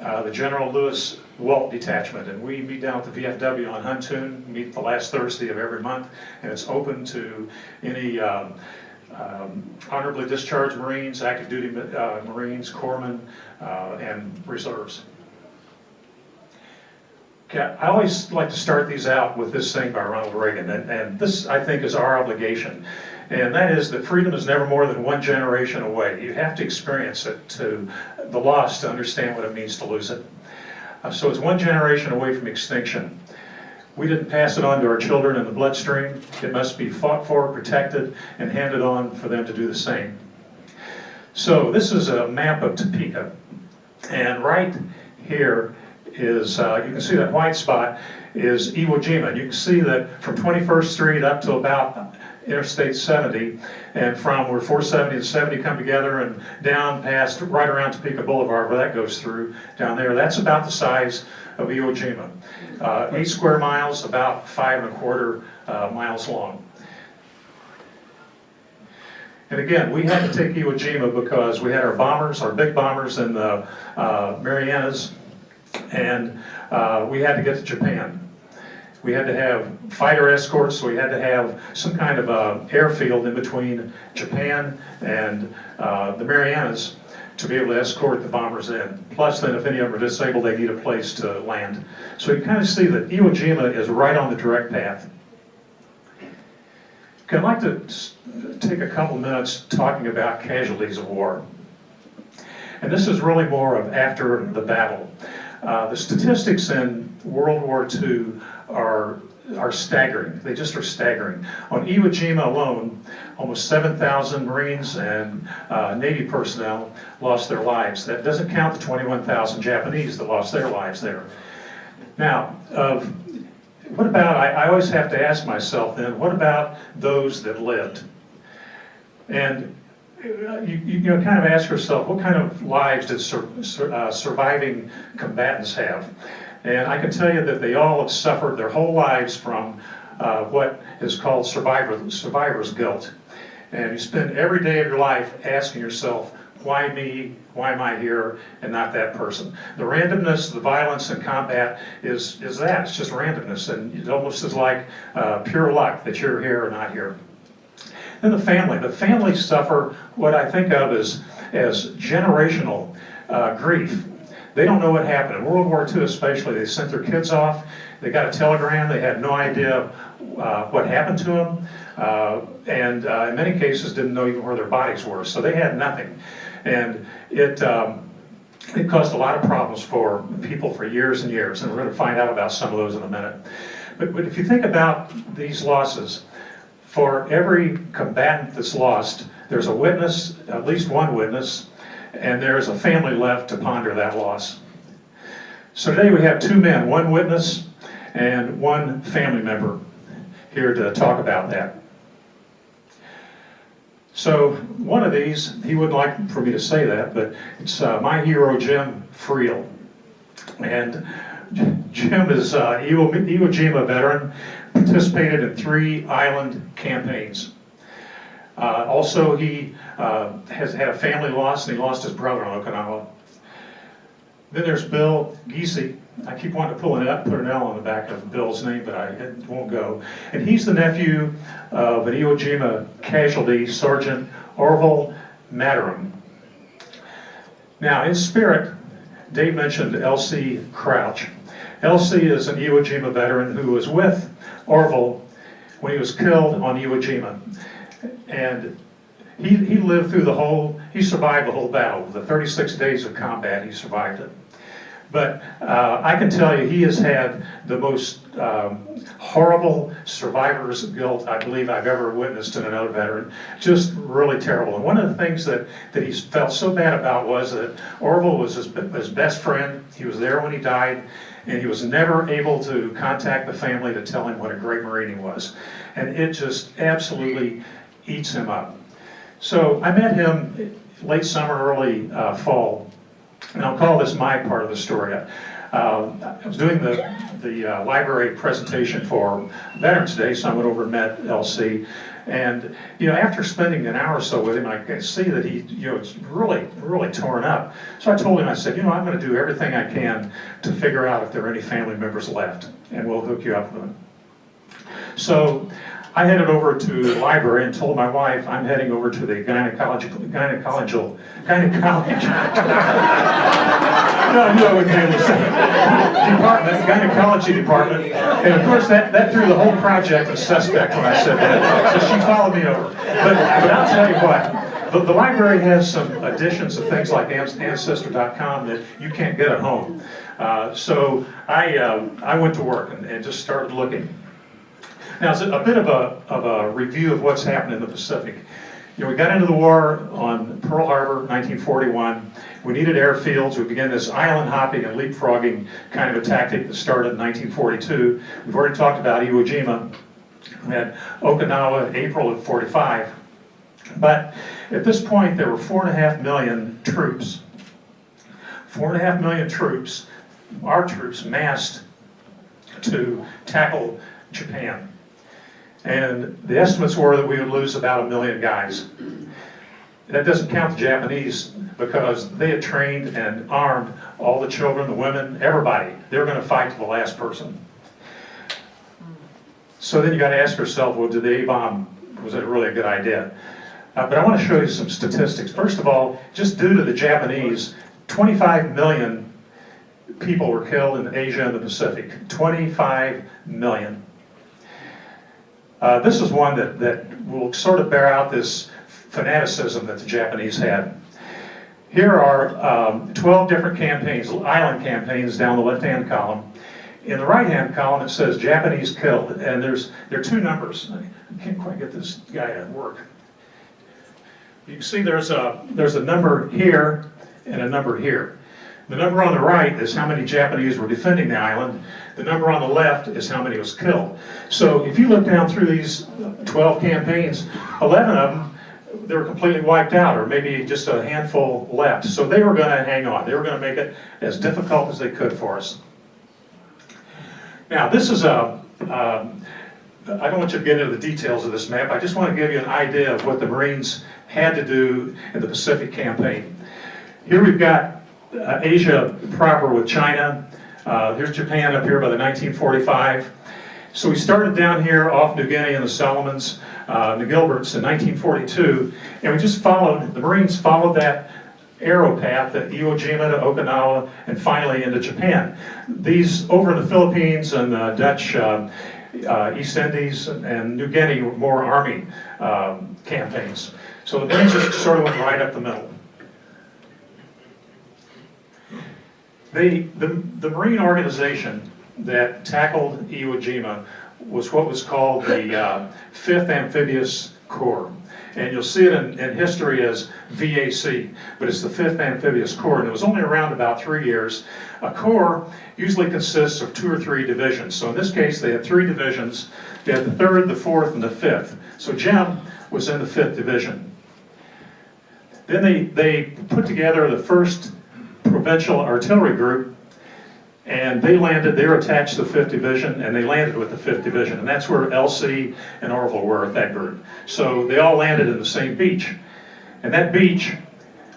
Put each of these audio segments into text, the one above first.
uh, the General Lewis Walt Detachment, and we meet down at the VFW on Huntoon, meet the last Thursday of every month, and it's open to any um, um, honorably discharged Marines, active duty uh, Marines, corpsmen, uh, and reserves. Okay, I always like to start these out with this thing by Ronald Reagan, and, and this, I think, is our obligation. And that is that freedom is never more than one generation away. You have to experience it to the loss to understand what it means to lose it. Uh, so it's one generation away from extinction. We didn't pass it on to our children in the bloodstream. It must be fought for, protected, and handed on for them to do the same. So this is a map of Topeka. And right here is, uh, you can see that white spot is Iwo Jima. You can see that from 21st Street up to about Interstate 70, and from where 470 and 70 come together and down past, right around Topeka Boulevard where that goes through, down there, that's about the size of Iwo Jima. Uh, eight square miles, about five and a quarter uh, miles long. And again, we had to take Iwo Jima because we had our bombers, our big bombers in the uh, Marianas, and uh, we had to get to Japan. We had to have fighter escorts, so we had to have some kind of a airfield in between Japan and uh, the Marianas to be able to escort the bombers in. Plus then if any of them are disabled, they need a place to land. So you kind of see that Iwo Jima is right on the direct path. I'd like to take a couple minutes talking about casualties of war. And this is really more of after the battle. Uh, the statistics in World War II are, are staggering. They just are staggering. On Iwo Jima alone, almost 7,000 Marines and uh, Navy personnel lost their lives. That doesn't count the 21,000 Japanese that lost their lives there. Now, uh, what about, I, I always have to ask myself then, what about those that lived? And you, you know, kind of ask yourself, what kind of lives did sur sur uh, surviving combatants have? And I can tell you that they all have suffered their whole lives from uh, what is called survivor, survivor's guilt. And you spend every day of your life asking yourself, why me, why am I here, and not that person? The randomness, the violence in combat is, is that, it's just randomness, and it almost is like uh, pure luck that you're here or not here. Then the family. The family suffer what I think of as, as generational uh, grief. They don't know what happened. In World War II especially, they sent their kids off, they got a telegram, they had no idea uh, what happened to them, uh, and uh, in many cases didn't know even where their bodies were, so they had nothing. And it, um, it caused a lot of problems for people for years and years, and we're going to find out about some of those in a minute. But, but if you think about these losses, for every combatant that's lost, there's a witness, at least one witness, and there's a family left to ponder that loss. So today we have two men, one witness and one family member here to talk about that. So one of these, he wouldn't like for me to say that, but it's uh, my hero Jim Friel. And Jim is uh, Iwo Jima veteran, participated in three island campaigns. Uh, also, he uh, has had a family loss, and he lost his brother on Okinawa. Then there's Bill Giese. I keep wanting to pull an L, put an L on the back of Bill's name, but I it won't go. And he's the nephew of an Iwo Jima casualty, Sergeant Orville Mataram. Now, in spirit, Dave mentioned L.C. Crouch. L.C. is an Iwo Jima veteran who was with Orville when he was killed on Iwo Jima. And he, he lived through the whole, he survived the whole battle. The 36 days of combat, he survived it. But uh, I can tell you, he has had the most um, horrible survivor's guilt I believe I've ever witnessed in another veteran. Just really terrible. And one of the things that, that he felt so bad about was that Orville was his, his best friend. He was there when he died, and he was never able to contact the family to tell him what a great Marine he was. And it just absolutely eats him up. So I met him late summer, early uh, fall, and I'll call this my part of the story. Uh, I was doing the, the uh, library presentation for Veterans Day, so I went over and met LC, And, you know, after spending an hour or so with him, I could see that he, you know, it's really, really torn up. So I told him, I said, you know, I'm gonna do everything I can to figure out if there are any family members left, and we'll hook you up with them. So I headed over to the library and told my wife, I'm heading over to the gynecological, gynecological, gynecology. No, it. Department, gynecology department. And of course, that, that threw the whole project as suspect when I said that. So she followed me over. But, but I'll tell you what, the, the library has some additions of things like Ancestor.com that you can't get at home. Uh, so I, uh, I went to work and, and just started looking. Now, a bit of a, of a review of what's happened in the Pacific. You know, we got into the war on Pearl Harbor, 1941. We needed airfields. We began this island hopping and leapfrogging kind of a tactic that started in 1942. We've already talked about Iwo Jima. We had Okinawa, April of 45. But at this point, there were four and a half million troops. Four and a half million troops, our troops massed to tackle Japan. And the estimates were that we would lose about a million guys. That doesn't count the Japanese because they had trained and armed all the children, the women, everybody. They were going to fight to the last person. So then you got to ask yourself, well, did the A-bomb, was it really a good idea? Uh, but I want to show you some statistics. First of all, just due to the Japanese, 25 million people were killed in Asia and the Pacific. 25 million. Uh, this is one that, that will sort of bear out this fanaticism that the Japanese had. Here are um, 12 different campaigns, island campaigns down the left-hand column. In the right-hand column, it says Japanese killed, and there's there are two numbers. I can't quite get this guy to work. You can see there's a there's a number here and a number here. The number on the right is how many Japanese were defending the island. The number on the left is how many was killed. So if you look down through these 12 campaigns, 11 of them, they were completely wiped out, or maybe just a handful left. So they were going to hang on. They were going to make it as difficult as they could for us. Now, this is a, um, I don't want you to get into the details of this map. I just want to give you an idea of what the Marines had to do in the Pacific campaign. Here we've got uh, Asia proper with China. Uh, here's Japan up here by the 1945. So we started down here off New Guinea and the Solomons, uh, the Gilberts in 1942, and we just followed, the Marines followed that arrow path at Iwo Jima to Okinawa and finally into Japan. These over in the Philippines and the Dutch uh, uh, East Indies and New Guinea were more army um, campaigns. So the Marines just sort of went right up the middle. The, the, the Marine organization that tackled Iwo Jima was what was called the uh, 5th Amphibious Corps. And you'll see it in, in history as VAC, but it's the 5th Amphibious Corps, and it was only around about three years. A corps usually consists of two or three divisions. So in this case, they had three divisions. They had the 3rd, the 4th, and the 5th. So Jim was in the 5th Division. Then they, they put together the 1st Provincial Artillery Group, and they landed, they were attached to the 5th Division, and they landed with the 5th Division. And that's where LC and Orville were at that group. So they all landed in the same beach. And that beach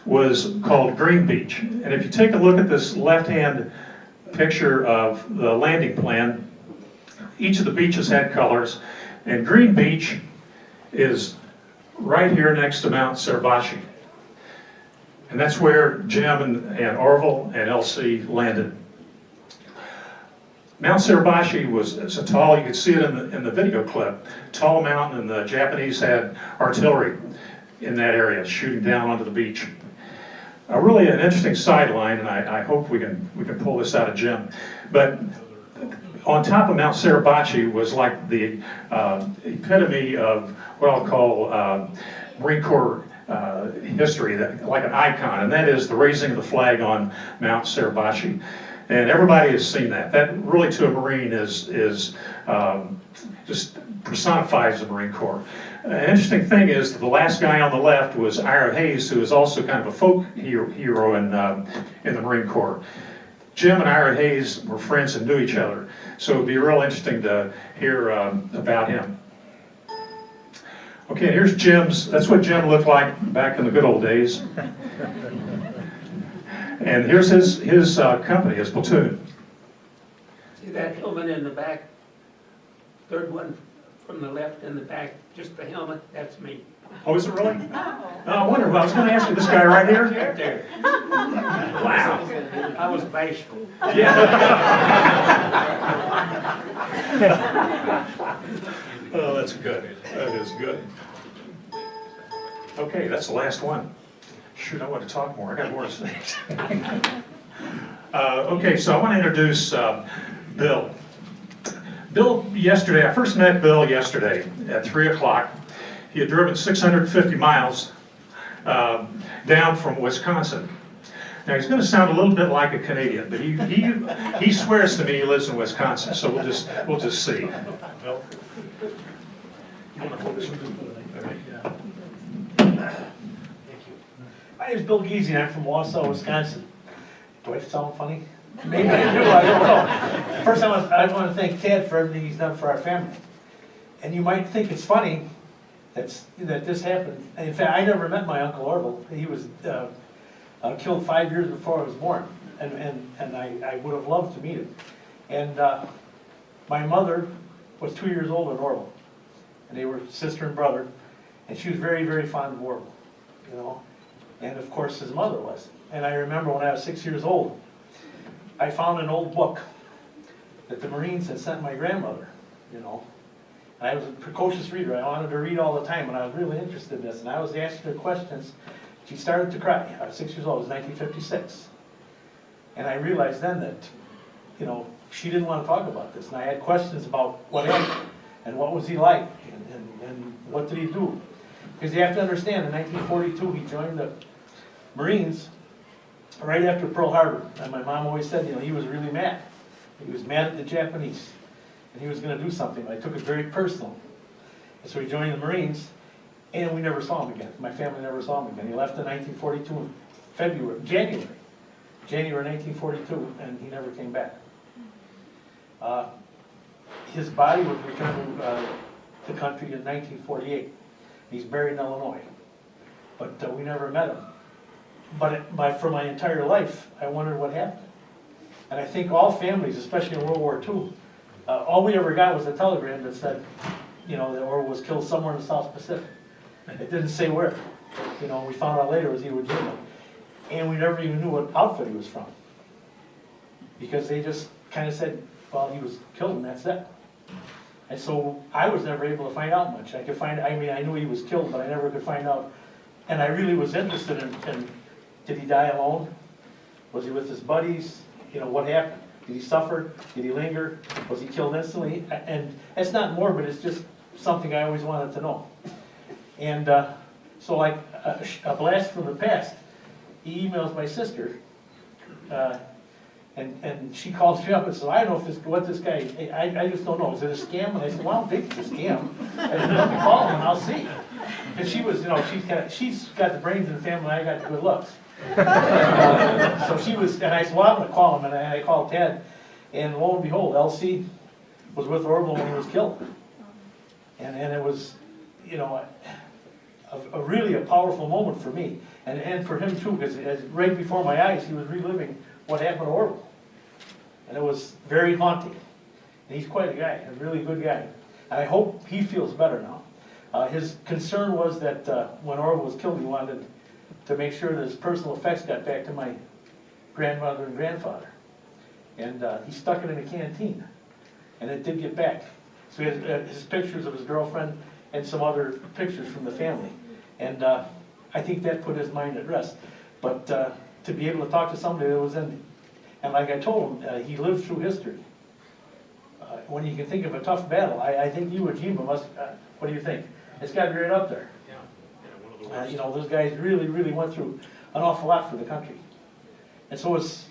was called Green Beach. And if you take a look at this left-hand picture of the landing plan, each of the beaches had colors, and Green Beach is right here next to Mount Suribachi. And that's where Jim and, and Orville and LC landed. Mount Suribachi was a tall, you could see it in the, in the video clip, tall mountain and the Japanese had artillery in that area shooting down onto the beach. Uh, really an interesting sideline and I, I hope we can, we can pull this out of Jim. But on top of Mount Suribachi was like the uh, epitome of what I'll call uh, Marine Corps uh, history, that, like an icon, and that is the raising of the flag on Mount Suribachi. And everybody has seen that. That really to a Marine is, is um, just personifies the Marine Corps. An interesting thing is that the last guy on the left was Ira Hayes, who is also kind of a folk hero, in, um, in the Marine Corps. Jim and Ira Hayes were friends and knew each other, so it'd be real interesting to hear um, about him. Okay, here's Jim's, that's what Jim looked like back in the good old days. And here's his, his uh, company, his platoon. See that helmet in the back? Third one from the left in the back, just the helmet, that's me. Oh, is it really? Oh, I wonder, well, I was gonna ask you, this guy right here? Right there. Wow. I was bashful. Oh, that's good. That is good. Okay, that's the last one. Shoot, I want to talk more. I got more to say. Uh, Okay, so I want to introduce um, Bill. Bill, yesterday, I first met Bill yesterday at 3 o'clock. He had driven 650 miles um, down from Wisconsin. Now, he's going to sound a little bit like a Canadian, but he, he, he swears to me he lives in Wisconsin, so we'll just, we'll just see. Bill? You wanna hold this one? Okay. My name's Bill and I'm from Wausau, Wisconsin. Do I sound funny? Maybe I do, I don't know. First, I want, I want to thank Ted for everything he's done for our family. And you might think it's funny that's, that this happened. And In fact, I never met my Uncle Orville. He was uh, uh, killed five years before I was born, and, and, and I, I would have loved to meet him. And uh, my mother was two years older than Orville, and they were sister and brother, and she was very, very fond of Orville, you know? And of course, his mother was. And I remember when I was six years old, I found an old book that the Marines had sent my grandmother, you know. And I was a precocious reader, I wanted to read all the time, and I was really interested in this, and I was asking her questions. She started to cry, I was six years old, it was nineteen fifty-six. And I realized then that, you know, she didn't want to talk about this, and I had questions about what happened, and what was he like, and, and, and what did he do? Because you have to understand, in nineteen forty-two, he joined the Marines right after Pearl Harbor. And my mom always said, you know, he was really mad. He was mad at the Japanese, and he was gonna do something, I took it very personal. And so he joined the Marines, and we never saw him again. My family never saw him again. He left in nineteen forty-two in February, January, January nineteen forty-two, and he never came back. Uh, His body was returned to uh, the country in nineteen forty-eight. He's buried in Illinois, but uh, we never met him. But my, for my entire life, I wondered what happened. And I think all families, especially in World War II, uh, all we ever got was a telegram that said, you know, that Orville was killed somewhere in the South Pacific. It didn't say where. You know, we found out later it was Iwo Jima. And we never even knew what outfit he was from. Because they just kind of said, well, he was killed and that's it. And so I was never able to find out much. I could find, I mean, I knew he was killed, but I never could find out. And I really was interested in, in, did he die alone? Was he with his buddies? You know, what happened? Did he suffer? Did he linger? Was he killed instantly? And it's not morbid, it's just something I always wanted to know. And, uh, so like, a, a blast from the past, he emails my sister, uh, and, and she calls me up and says, I don't know if this, what this guy, I, I just don't know, is it a scam? And I said, well, I don't think it's a scam. I said, let me call him I'll see. And she was, you know, she's got, she's got the brains in the family, I got the good looks. So she was, and I said, well, I'm gonna call him, and I I called Ted, and lo and behold, LC was with Orville when he was killed. And, and it was, you know, a, a really a powerful moment for me, and, and for him too, because right before my eyes, he was reliving what happened to Orville. And it was very haunting. And he's quite a guy, a really good guy. And I hope he feels better now. Uh, his concern was that, uh, when Orville was killed, he wanted to make sure that his personal effects got back to my grandmother and grandfather. And, uh, he stuck it in a canteen, and it did get back. So he has, uh, his pictures of his girlfriend and some other pictures from the family. And, uh, I think that put his mind at rest. But, uh, to be able to talk to somebody that was in, and like I told him, uh, he lived through history. When you can think of a tough battle, I, I think Iwo Jima must, what do you think? It's gotta be right up there. Uh, you know, those guys really, really went through an awful lot for the country. And so it's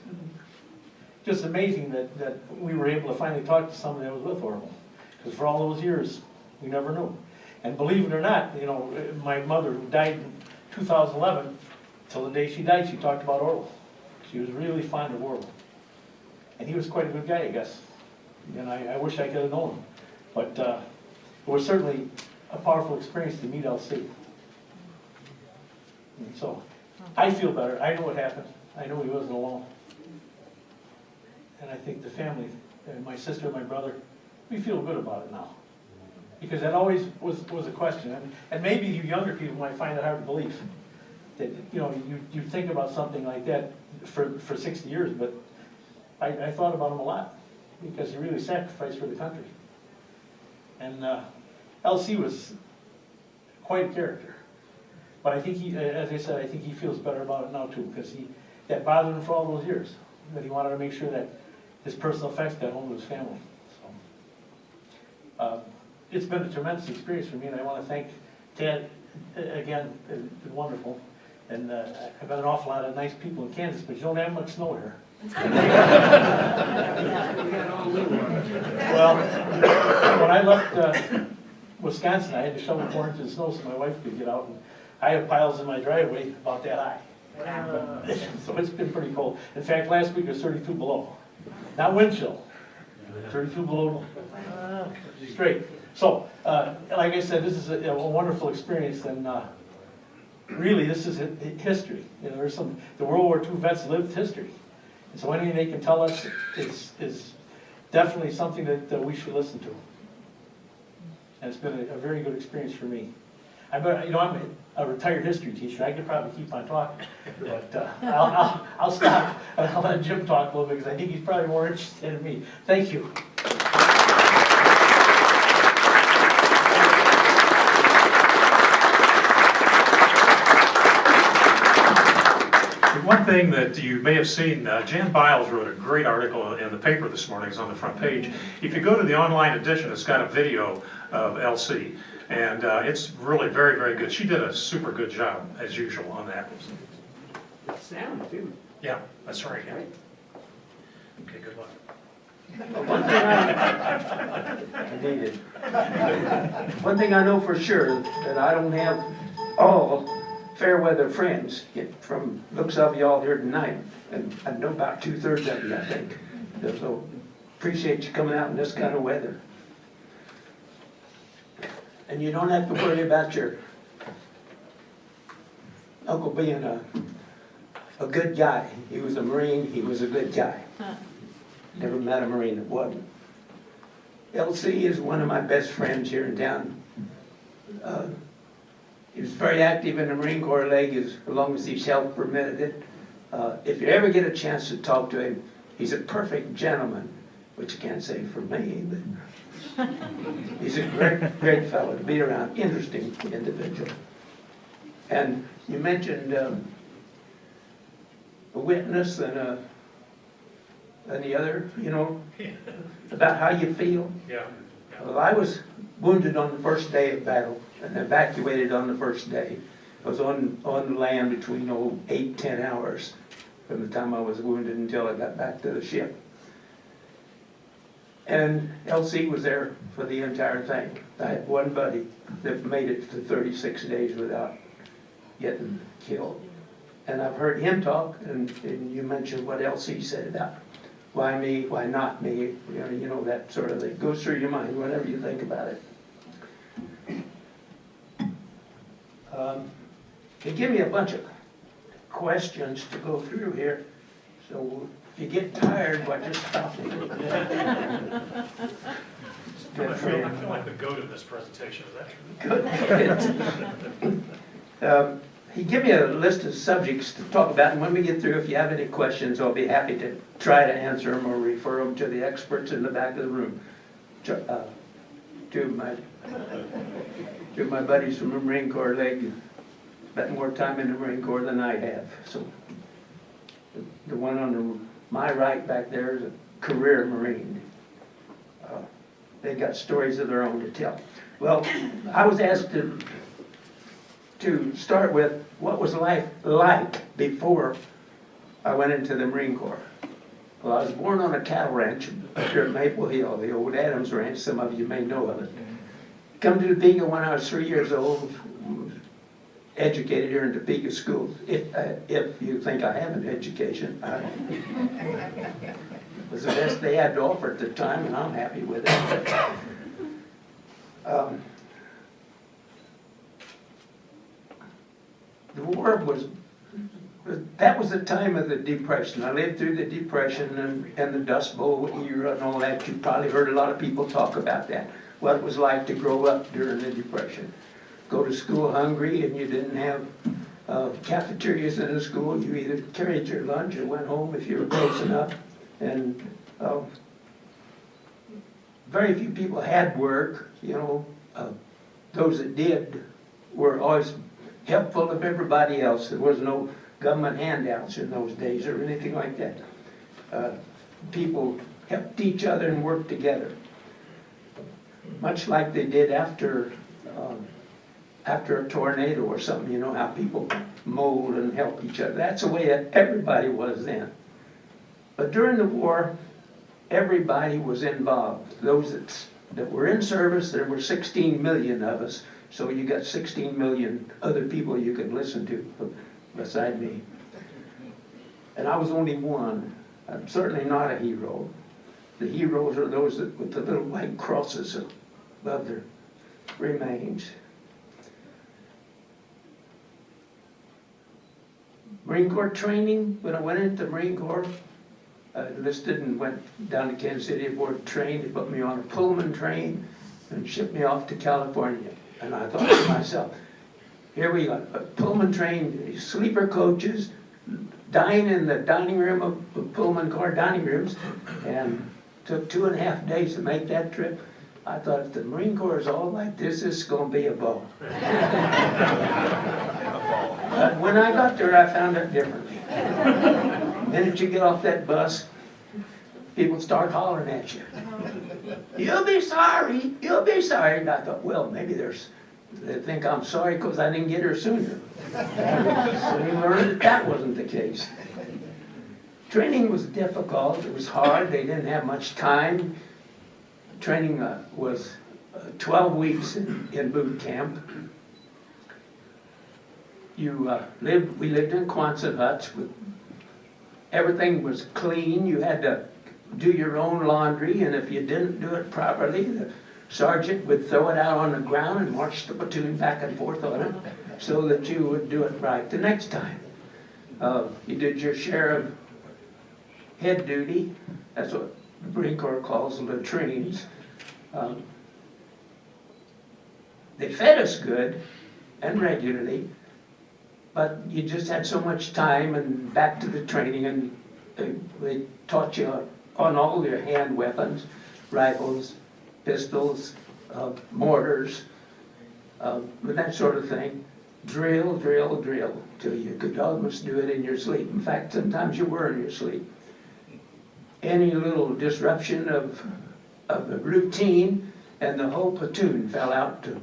just amazing that, that we were able to finally talk to somebody that was with Orville. Because for all those years, we never knew. And believe it or not, you know, my mother, who died in 2011, till the day she died, she talked about Orville. She was really fond of Orville. And he was quite a good guy, I guess. And I, I wish I could have known him. But uh, it was certainly a powerful experience to meet LC. So, I feel better, I know what happened, I know he wasn't alone. And I think the family, and my sister and my brother, we feel good about it now. Because that always was, was a question, and, and maybe you younger people might find it hard to believe. That, you know, you, you think about something like that for, for sixty years, but I, I thought about him a lot, because he really sacrificed for the country. And, uh, LC was quite a character. But I think he, uh, as I said, I think he feels better about it now too, because he, that bothered him for all those years. That he wanted to make sure that his personal effects got home to his family, so. Uh, It's been a tremendous experience for me, and I want to thank Ted, uh, again, it's been wonderful. And uh, I've met an awful lot of nice people in Kansas, but you don't have much snow here. Well, when I left uh, Wisconsin, I had to shovel four inches of snow so my wife could get out, and I have piles in my driveway about that high. So it's been pretty cold. In fact, last week it was thirty-two below. Not wind chill, thirty-two below straight. So, uh, like I said, this is a a wonderful experience, and uh, really, this is hi- hi- history. You know, there's some, the World War II vets lived history. And so anything they can tell us is, is definitely something that, that we should listen to. And it's been a, a very good experience for me. I bet, you know, I'm a retired history teacher, I could probably keep on talking, but, uh, I'll, I'll, I'll stop, and I'll let Jim talk a little bit, because I think he's probably more interested in me. Thank you. One thing that you may have seen, uh, Jan Biles wrote a great article in the paper this morning, it's on the front page. If you go to the online edition, it's got a video of LC, and uh, it's really very, very good. She did a super good job, as usual, on that. Sound too. Yeah, that's right, yeah. Okay, good luck. One thing I, I. One thing I know for sure, that I don't have all fair weather friends, yet from looks of y'all here tonight, and I know about two-thirds of you, I think. So appreciate you coming out in this kind of weather. And you don't have to worry about your uncle being a, a good guy. He was a Marine, he was a good guy. Never met a Marine that wasn't. LC is one of my best friends here in town. Uh, He was very active in the Marine Corps League as long as his health permitted it. Uh, If you ever get a chance to talk to him, he's a perfect gentleman, which you can't say for me, but he's a great, great fellow to be around, interesting individual. And you mentioned um, a witness and a, and the other, you know, about how you feel. Yeah. Well, I was wounded on the first day of battle and evacuated on the first day. I was on, on land between, oh, eight, ten hours from the time I was wounded until I got back to the ship. And LC was there for the entire thing. I had one buddy that made it to thirty-six days without getting killed. And I've heard him talk, and, and you mentioned what LC said about why me, why not me, you know, you know, that sort of thing, goes through your mind whenever you think about it. Um, They give me a bunch of questions to go through here, so if you get tired, why just stop. I feel. I feel like the goat of this presentation, is that true? Good. Um, He gave me a list of subjects to talk about, and when we get through, if you have any questions, I'll be happy to try to answer them or refer them to the experts in the back of the room. Ch- uh, Two of my, of my buddies from the Marine Corps, they spent more time in the Marine Corps than I have, so. The one on the, my right back there is a career Marine. Uh, They got stories of their own to tell. Well, I was asked to to start with, what was life like before I went into the Marine Corps? Well, I was born on a cattle ranch up here at Maple Hill, the old Adams Ranch, some of you may know of it. Come to the Topeka when I was three years old, educated here in the school. if, uh, if you think I have an education. I it was the best they had to offer at the time, and I'm happy with it. Um, the war was, that was the time of the Depression. I lived through the Depression and, and the Dust Bowl era and all that. You probably heard a lot of people talk about that, what it was like to grow up during the Depression. Go to school hungry and you didn't have uh, cafeterias in the school. You either carried your lunch or went home if you were close enough. And uh, very few people had work, you know. Uh, Those that did were always helpful of everybody else. There was no government handouts in those days or anything like that. Uh, People helped each other and worked together. Much like they did after, um, after a tornado or something, you know, how people mold and help each other. That's the way that everybody was then. But during the war, everybody was involved. Those that, that were in service, there were 16 million of us, so you got 16 million other people you could listen to beside me. And I was only one. I'm certainly not a hero. The heroes are those that, with the little white crosses above their remains. Marine Corps training, when I went into the Marine Corps, uh, enlisted and went down to Kansas City aboard train. They put me on a Pullman train and shipped me off to California. And I thought to myself, here we go, a Pullman train, sleeper coaches, dine in the dining room of of Pullman car dining rooms, and took two and a half days to make that trip. I thought, if the Marine Corps is all like this, this is gonna be a ball. But when I got there, I found it differently. Minute you get off that bus, people start hollering at you. You'll be sorry, you'll be sorry. And I thought, well, maybe there's, they think I'm sorry because I didn't get here sooner. Soon learned that that wasn't the case. Training was difficult, it was hard, they didn't have much time. Training uh, was uh, 12 weeks in in boot camp. You uh, lived, we lived in Quonset huts everything was clean, you had to do your own laundry, and if you didn't do it properly, the sergeant would throw it out on the ground and march the platoon back and forth on it, so that you would do it right the next time. Uh, You did your share of head duty, that's what Corps calls latrines. Um, They fed us good and regularly, but you just had so much time and back to the training and uh, they taught you on all your hand weapons, rifles, pistols, uh, mortars, uh, that sort of thing. Drill, drill, drill, till you could almost do it in your sleep. In fact, sometimes you were in your sleep. Any little disruption of, of the routine and the whole platoon fell out to,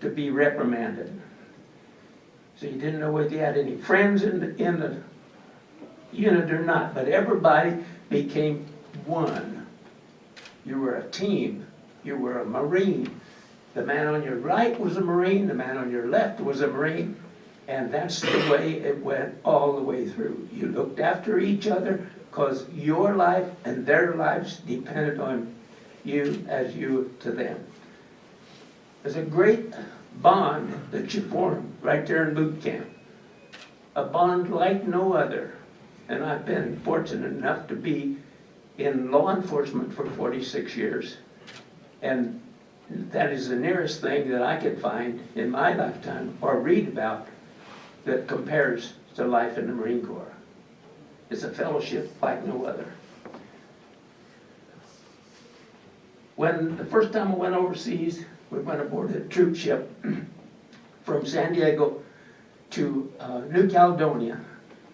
to be reprimanded. So you didn't know whether you had any friends in the, in the unit or not, but everybody became one. You were a team. You were a Marine. The man on your right was a Marine, the man on your left was a Marine, and that's the way it went all the way through. You looked after each other because your life and their lives depended on you as you to them. There's a great bond that you form right there in boot camp. A bond like no other. And I've been fortunate enough to be in law enforcement for 46 years. And that is the nearest thing that I could find in my lifetime or read about that compares to life in the Marine Corps. It's a fellowship like no other. When the first time I went overseas, we went aboard a troop ship from San Diego to uh, New Caledonia.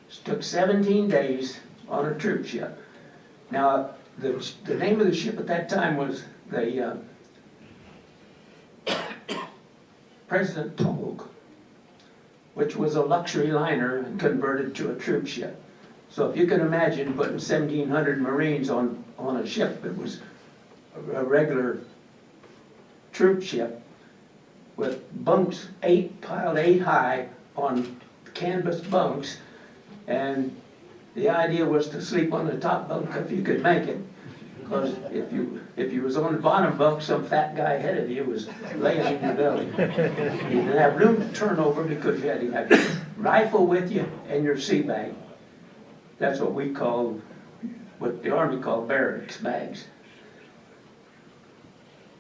It took 17 days on a troop ship. Now, the, the name of the ship at that time was the uh, President Polk, which was a luxury liner and converted to a troop ship. So if you can imagine putting 1,700 Marines on, on a ship that was a a regular troop ship with bunks, eight, piled eight high on canvas bunks, and the idea was to sleep on the top bunk if you could make it, Because if you, if you was on the bottom bunk, some fat guy ahead of you was laying in your belly. You didn't have room to turn over because you had to have your rifle with you and your sea bag. That's what we call, what the army called barracks bags.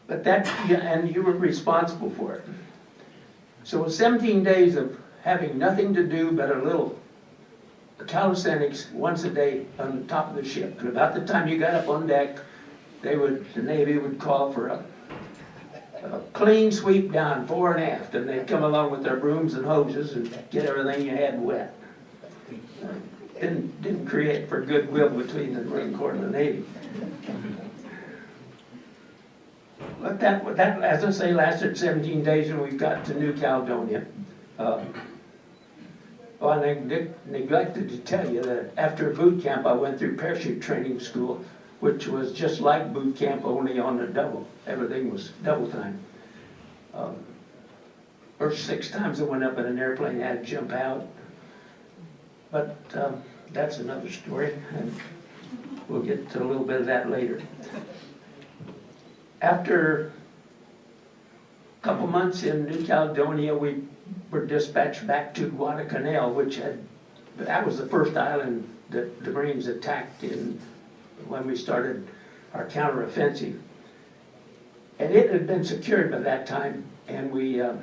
But that, and you were responsible for it. So seventeen days of having nothing to do but a little calisthenics once a day on the top of the ship. And about the time you got up on deck, they would, the Navy would call for a, a clean sweep down fore and aft, and they'd come along with their brooms and hoses and get everything you had wet. Didn't, didn't create for goodwill between the Marine Corps and the Navy. But that, that, as I say, lasted seventeen days and we got to New Caledonia. Uh, and I neg- neglected to tell you that after boot camp, I went through parachute training school, which was just like boot camp, only on a double. Everything was double time. Um, First six times I went up in an airplane, I had to jump out. But um, that's another story, and we'll get to a little bit of that later. After a couple months in New Caledonia, we were dispatched back to Guadalcanal, which had, that was the first island that the Marines attacked in, when we started our counteroffensive. And it had been secured by that time, and we uh,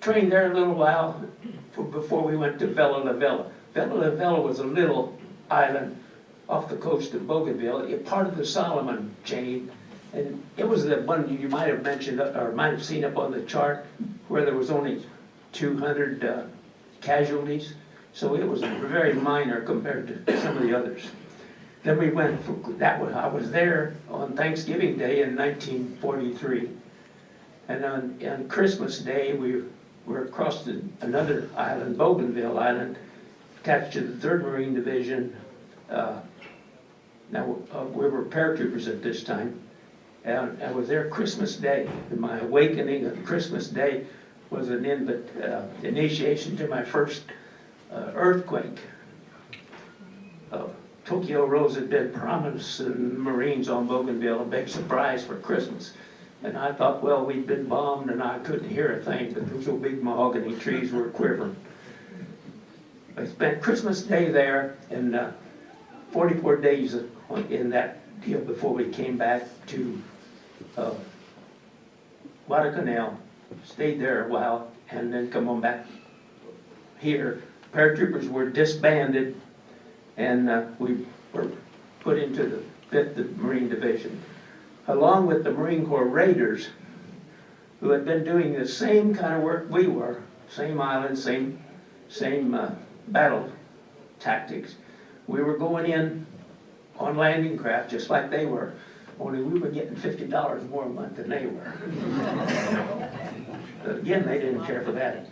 trained there a little while before we went to Vella Lavella. Vella Lavella was a little island off the coast of Bougainville, part of the Solomon chain, and it was the one you might have mentioned, or might have seen up on the chart, where there was only two hundred uh, casualties. So it was very minor compared to some of the others. Then we went, for that was, I was there on Thanksgiving Day in nineteen forty-three. And on, on Christmas Day, we were across the, another island, Bougainville Island, attached to the Third Marine Division. Uh, Now, uh, we were paratroopers at this time. And I was there Christmas Day, and my awakening on Christmas Day was an invit, uh, initiation to my first uh, earthquake. Uh, Tokyo Rose had been promising Marines on Bougainville a big surprise for Christmas. And I thought, well, we'd been bombed and I couldn't hear a thing, but those old big mahogany trees were quivering. I spent Christmas Day there and uh, 44 days in that deal before we came back to uh, Guadalcanal, stayed there a while, and then come on back here. Paratroopers were disbanded, and uh, we were put into the Fifth Marine Division, along with the Marine Corps Raiders, who had been doing the same kind of work we were, same island, same same uh, battle tactics. We were going in on landing craft, just like they were, only we were getting fifty dollars more a month than they were. But again, they didn't care for that.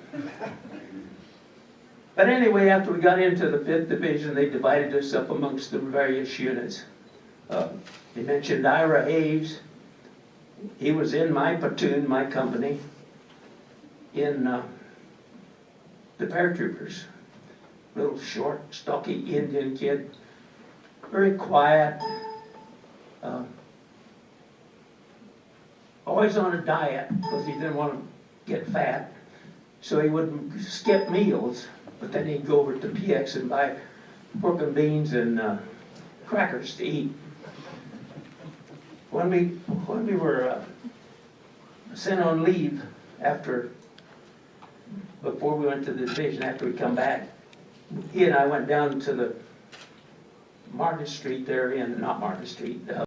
But anyway, after we got into the fifth division, they divided us up amongst the various units. Uh, They mentioned Ira Hayes. He was in my platoon, my company, in uh, the paratroopers. Little short, stocky Indian kid, very quiet. um, Always on a diet because he didn't want to get fat. So he would skip meals, but then he'd go over to PX and buy pork and beans and uh, crackers to eat. When we, when we were uh, sent on leave after, before we went to the division, after we come back, he and I went down to the Market Street there in, not Market Street, uh,